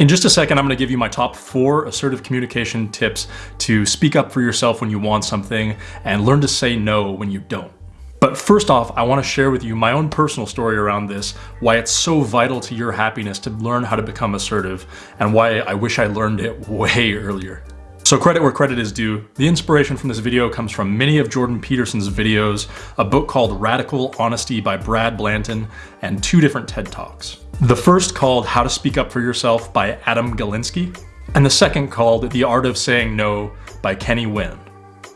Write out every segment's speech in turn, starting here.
In just a second, I'm gonna give you my top four assertive communication tips to speak up for yourself when you want something and learn to say no when you don't. But first off, I wanna share with you my own personal story around this, why it's so vital to your happiness to learn how to become assertive, and why I wish I learned it way earlier. So credit where credit is due. The inspiration from this video comes from many of Jordan Peterson's videos, a book called Radical Honesty by Brad Blanton, and two different TED Talks. The first called How to Speak Up for Yourself by Adam Galinsky, and the second called The Art of Saying No by Kenny Nguyen.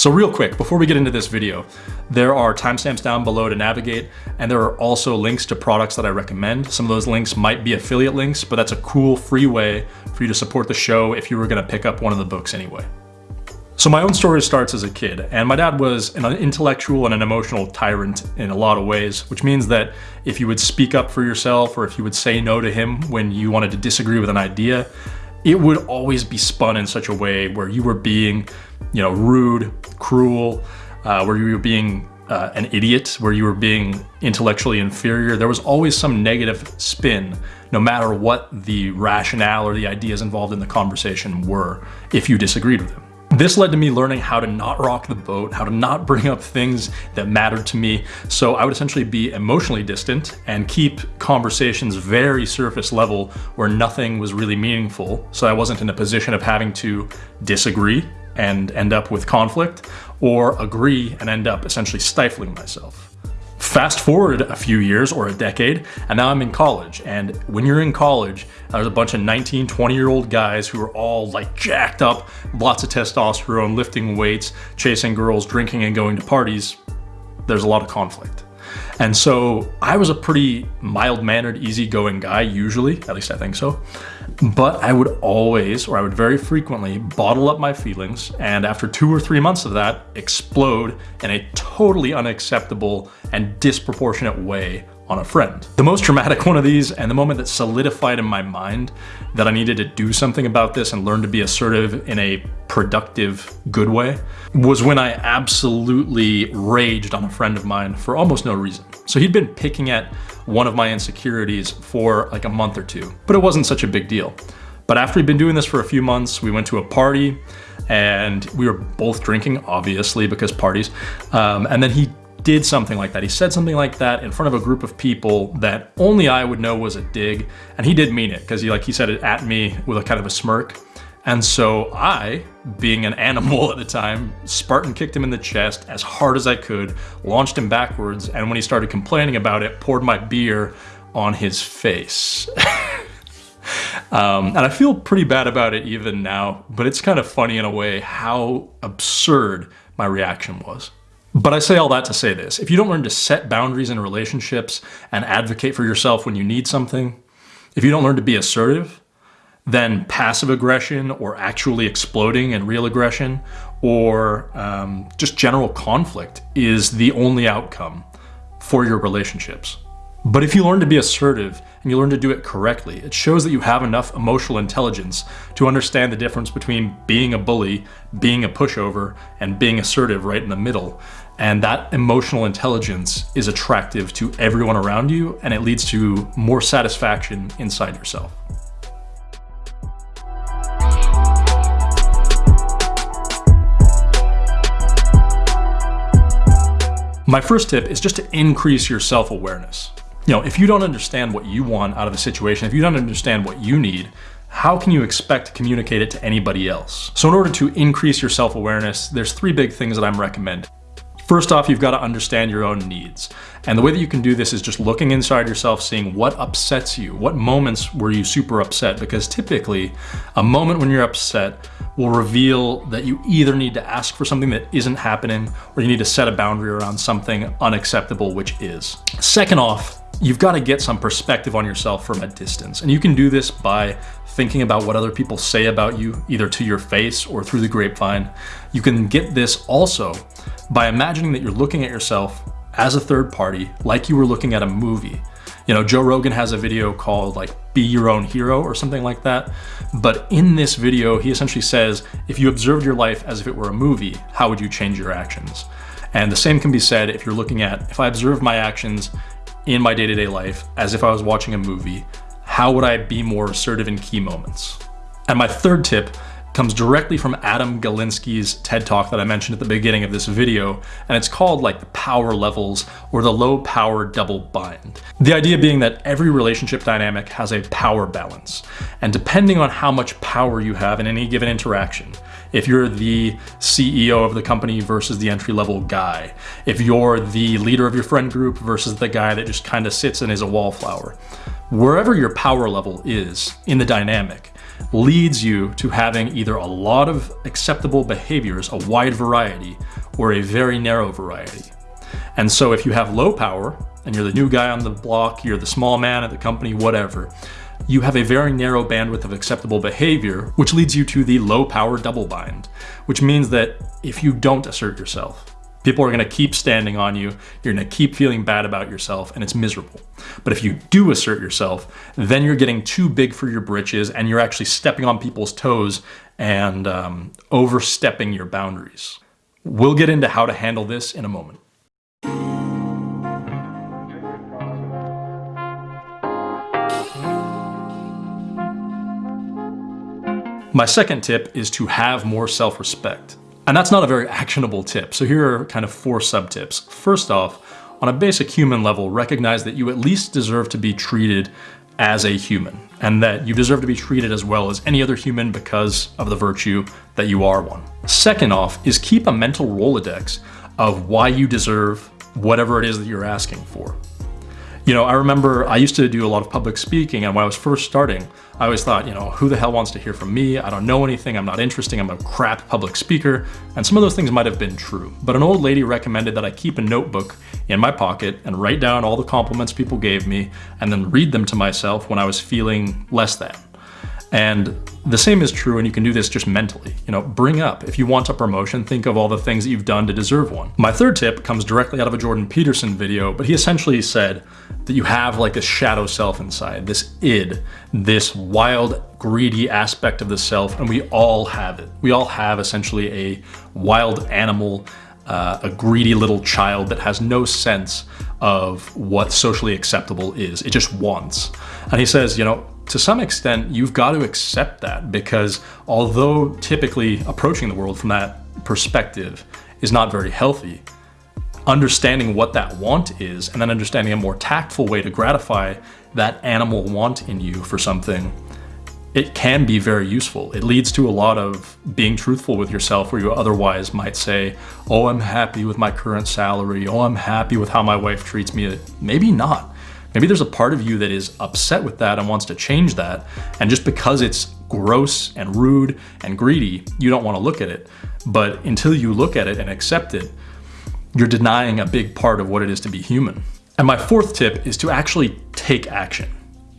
So real quick, before we get into this video, there are timestamps down below to navigate, and there are also links to products that I recommend. Some of those links might be affiliate links, but that's a cool free way for you to support the show if you were gonna pick up one of the books anyway. So my own story starts as a kid, and my dad was an intellectual and an emotional tyrant in a lot of ways, which means that if you would speak up for yourself or if you would say no to him when you wanted to disagree with an idea, it would always be spun in such a way where you were being, you know, rude, cruel, uh, where you were being uh, an idiot, where you were being intellectually inferior. There was always some negative spin, no matter what the rationale or the ideas involved in the conversation were, if you disagreed with him. This led to me learning how to not rock the boat, how to not bring up things that mattered to me. So I would essentially be emotionally distant and keep conversations very surface level where nothing was really meaningful. So I wasn't in a position of having to disagree and end up with conflict or agree and end up essentially stifling myself. Fast forward a few years or a decade, and now I'm in college. And when you're in college, there's a bunch of 19, 20 year old guys who are all like jacked up, lots of testosterone, lifting weights, chasing girls, drinking and going to parties. There's a lot of conflict. And so I was a pretty mild-mannered, easygoing guy, usually, at least I think so. But I would always, or I would very frequently, bottle up my feelings, and after two or three months of that, explode in a totally unacceptable and disproportionate way on a friend. The most dramatic one of these, and the moment that solidified in my mind that I needed to do something about this and learn to be assertive in a productive, good way, was when I absolutely raged on a friend of mine for almost no reason. So he'd been picking at one of my insecurities for like a month or two, but it wasn't such a big deal. But after we'd been doing this for a few months, we went to a party and we were both drinking, obviously, because parties. Um, and then he did something like that. He said something like that in front of a group of people that only I would know was a dig. And he did mean it because he like he said it at me with a kind of a smirk. And so I, being an animal at the time, Spartan kicked him in the chest as hard as I could, launched him backwards, and when he started complaining about it, poured my beer on his face. um, and I feel pretty bad about it even now, but it's kind of funny in a way how absurd my reaction was. But I say all that to say this. If you don't learn to set boundaries in relationships and advocate for yourself when you need something, if you don't learn to be assertive, then passive aggression or actually exploding and real aggression or um, just general conflict is the only outcome for your relationships. But if you learn to be assertive and you learn to do it correctly, it shows that you have enough emotional intelligence to understand the difference between being a bully, being a pushover, and being assertive right in the middle. And that emotional intelligence is attractive to everyone around you and it leads to more satisfaction inside yourself. My first tip is just to increase your self-awareness. You know, if you don't understand what you want out of the situation, if you don't understand what you need, how can you expect to communicate it to anybody else? So in order to increase your self-awareness, there's three big things that I'm recommending. First off, you've got to understand your own needs. And the way that you can do this is just looking inside yourself, seeing what upsets you. What moments were you super upset? Because typically, a moment when you're upset will reveal that you either need to ask for something that isn't happening or you need to set a boundary around something unacceptable, which is. Second off, you've got to get some perspective on yourself from a distance. And you can do this by thinking about what other people say about you, either to your face or through the grapevine. You can get this also by imagining that you're looking at yourself as a third party, like you were looking at a movie. You know, Joe Rogan has a video called like Be Your Own Hero or something like that. But in this video, he essentially says, if you observed your life as if it were a movie, how would you change your actions? And the same can be said if you're looking at, if I observe my actions in my day-to-day -day life as if I was watching a movie, how would I be more assertive in key moments? And my third tip comes directly from Adam Galinsky's TED Talk that I mentioned at the beginning of this video, and it's called like the power levels or the low power double bind. The idea being that every relationship dynamic has a power balance, and depending on how much power you have in any given interaction, if you're the CEO of the company versus the entry level guy, if you're the leader of your friend group versus the guy that just kind of sits and is a wallflower, wherever your power level is in the dynamic, leads you to having either a lot of acceptable behaviors, a wide variety, or a very narrow variety. And so if you have low power, and you're the new guy on the block, you're the small man at the company, whatever, you have a very narrow bandwidth of acceptable behavior, which leads you to the low power double bind, which means that if you don't assert yourself, People are gonna keep standing on you, you're gonna keep feeling bad about yourself, and it's miserable. But if you do assert yourself, then you're getting too big for your britches and you're actually stepping on people's toes and um, overstepping your boundaries. We'll get into how to handle this in a moment. My second tip is to have more self-respect. And that's not a very actionable tip. So here are kind of four sub tips. First off, on a basic human level, recognize that you at least deserve to be treated as a human and that you deserve to be treated as well as any other human because of the virtue that you are one. Second off is keep a mental Rolodex of why you deserve whatever it is that you're asking for. You know, I remember I used to do a lot of public speaking and when I was first starting, I always thought, you know, who the hell wants to hear from me? I don't know anything, I'm not interesting, I'm a crap public speaker, and some of those things might have been true. But an old lady recommended that I keep a notebook in my pocket and write down all the compliments people gave me and then read them to myself when I was feeling less than. And the same is true, and you can do this just mentally. You know, bring up, if you want a promotion, think of all the things that you've done to deserve one. My third tip comes directly out of a Jordan Peterson video, but he essentially said that you have like a shadow self inside, this id, this wild, greedy aspect of the self, and we all have it. We all have essentially a wild animal, uh, a greedy little child that has no sense of what socially acceptable is. It just wants. And he says, you know, to some extent, you've got to accept that because although typically approaching the world from that perspective is not very healthy, understanding what that want is and then understanding a more tactful way to gratify that animal want in you for something, it can be very useful. It leads to a lot of being truthful with yourself where you otherwise might say, oh, I'm happy with my current salary. Oh, I'm happy with how my wife treats me. Maybe not. Maybe there's a part of you that is upset with that and wants to change that. And just because it's gross and rude and greedy, you don't want to look at it. But until you look at it and accept it, you're denying a big part of what it is to be human. And my fourth tip is to actually take action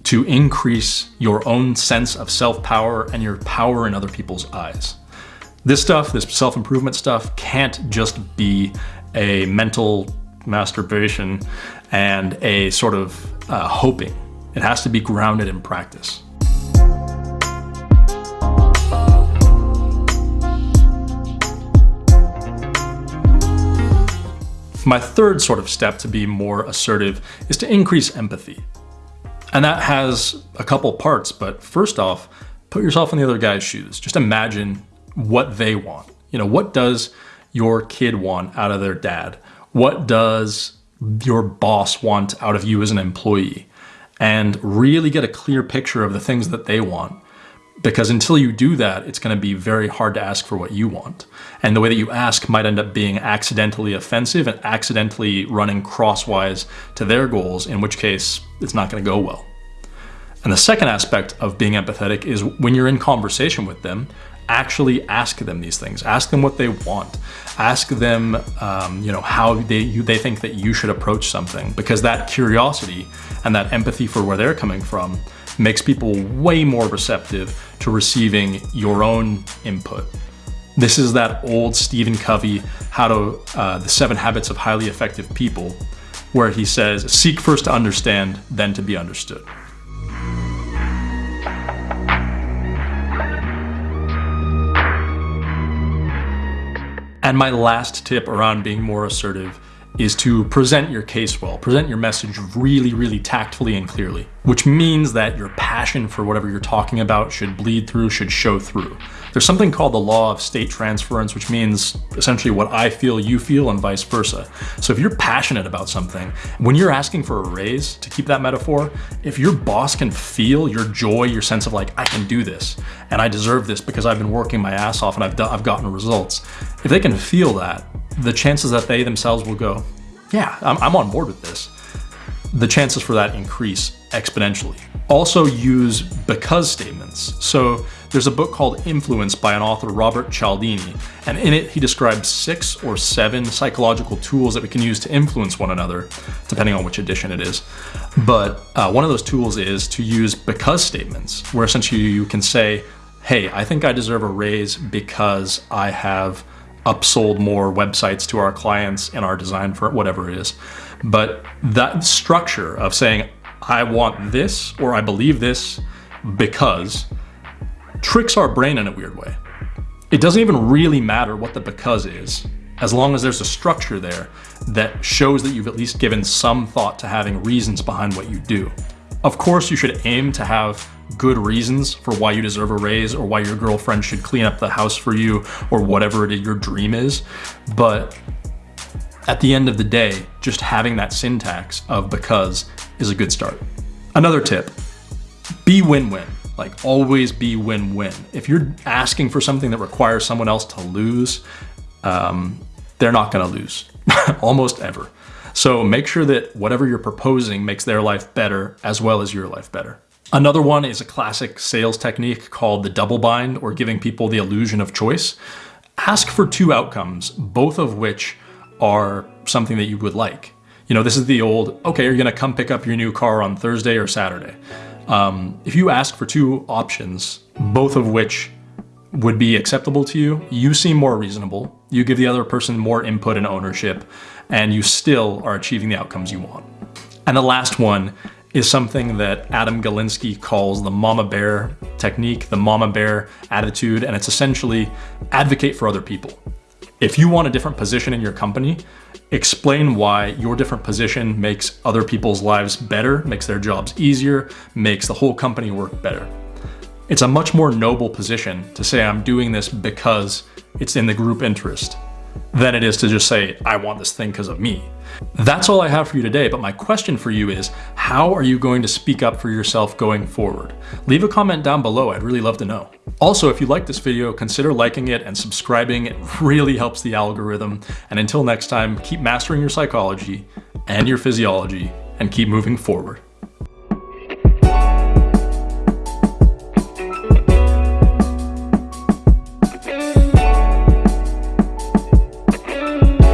to increase your own sense of self-power and your power in other people's eyes. This stuff, this self-improvement stuff, can't just be a mental masturbation and a sort of uh, hoping. It has to be grounded in practice. My third sort of step to be more assertive is to increase empathy. And that has a couple parts, but first off, put yourself in the other guy's shoes. Just imagine what they want. You know, what does your kid want out of their dad? What does your boss want out of you as an employee? And really get a clear picture of the things that they want. Because until you do that, it's going to be very hard to ask for what you want. And the way that you ask might end up being accidentally offensive and accidentally running crosswise to their goals, in which case it's not going to go well. And the second aspect of being empathetic is when you're in conversation with them, actually ask them these things. Ask them what they want. Ask them, um, you know, how they you, they think that you should approach something because that curiosity and that empathy for where they're coming from makes people way more receptive to receiving your own input. This is that old Stephen Covey, how to, uh, the seven habits of highly effective people, where he says, seek first to understand, then to be understood. And my last tip around being more assertive is to present your case well, present your message really, really tactfully and clearly, which means that your passion for whatever you're talking about should bleed through, should show through. There's something called the law of state transference, which means essentially what I feel, you feel, and vice versa. So if you're passionate about something, when you're asking for a raise, to keep that metaphor, if your boss can feel your joy, your sense of like, I can do this, and I deserve this because I've been working my ass off and I've, I've gotten results, if they can feel that, the chances that they themselves will go, yeah, I'm, I'm on board with this, the chances for that increase exponentially. Also use because statements. So there's a book called Influence by an author, Robert Cialdini, and in it he describes six or seven psychological tools that we can use to influence one another, depending on which edition it is. But uh, one of those tools is to use because statements, where essentially you can say, hey, I think I deserve a raise because I have upsold more websites to our clients in our design for whatever it is. But that structure of saying, I want this or I believe this because tricks our brain in a weird way. It doesn't even really matter what the because is, as long as there's a structure there that shows that you've at least given some thought to having reasons behind what you do. Of course, you should aim to have good reasons for why you deserve a raise or why your girlfriend should clean up the house for you or whatever it is your dream is. But at the end of the day, just having that syntax of because is a good start. Another tip, be win-win. Like always be win-win. If you're asking for something that requires someone else to lose, um, they're not gonna lose, almost ever. So make sure that whatever you're proposing makes their life better as well as your life better. Another one is a classic sales technique called the double bind or giving people the illusion of choice. Ask for two outcomes, both of which are something that you would like. You know, this is the old, okay, you're you gonna come pick up your new car on Thursday or Saturday? Um, if you ask for two options, both of which would be acceptable to you, you seem more reasonable, you give the other person more input and ownership, and you still are achieving the outcomes you want. And the last one is something that Adam Galinsky calls the mama bear technique, the mama bear attitude, and it's essentially advocate for other people. If you want a different position in your company, explain why your different position makes other people's lives better, makes their jobs easier, makes the whole company work better. It's a much more noble position to say I'm doing this because it's in the group interest than it is to just say, I want this thing because of me. That's all I have for you today, but my question for you is, how are you going to speak up for yourself going forward? Leave a comment down below, I'd really love to know. Also, if you like this video, consider liking it and subscribing, it really helps the algorithm. And until next time, keep mastering your psychology and your physiology and keep moving forward.